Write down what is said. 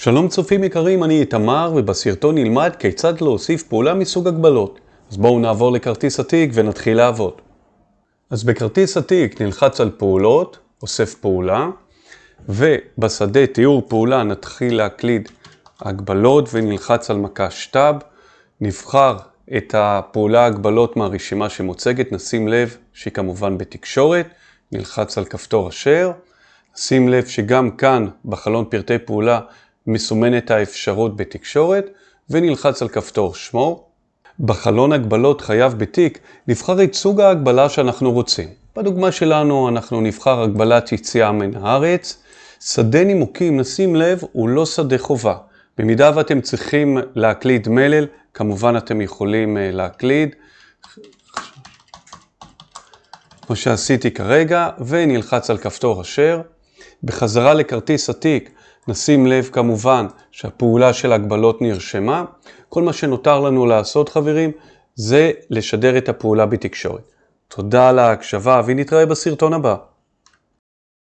שלום צופים יקרים, אני איתמר ובסרטון נלמד כיצד להוסיף פעולה מסוג הגבלות. אז בואו נעבור לכרטיס התיק ונתחיל לעבוד. אז בכרטיס התיק נלחץ על פעולות, אוסף פעולה, ובשדה תיאור פעולה נתחיל להקליד הגבלות ונלחץ על מקש טאב. נבחר את הפעולה הגבלות מהרשימה שמוצגת, נשים לב שהיא כמובן בתקשורת, נלחץ על כפתור אשר. שים לב שגם כאן בחלון פרטי פעולה מסומנת האפשרות בתקשורת ונלחץ על כפתור שמור. בחלון הגבלות חייב בתיק נבחר את סוג ההגבלה שאנחנו רוצים. בדוגמה שלנו אנחנו נבחר הגבלת יציאה מן הארץ. שדה נימוקים, נשים לב, הוא לא שדה חובה. במידה ואתם צריכים להקליד מלל, כמובן אתם יכולים להקליד. כמו שעשיתי כרגע, ונלחץ על כפתור אשר. בחזרה לכרטיס התיק, נשים לב כמובן שהפעולה של הגבלות נרשמה. כל מה שנותר לנו לעשות חברים, זה לשדר את הפעולה בתקשורת. תודה על ההקשבה ונתראה בסרטון הבא.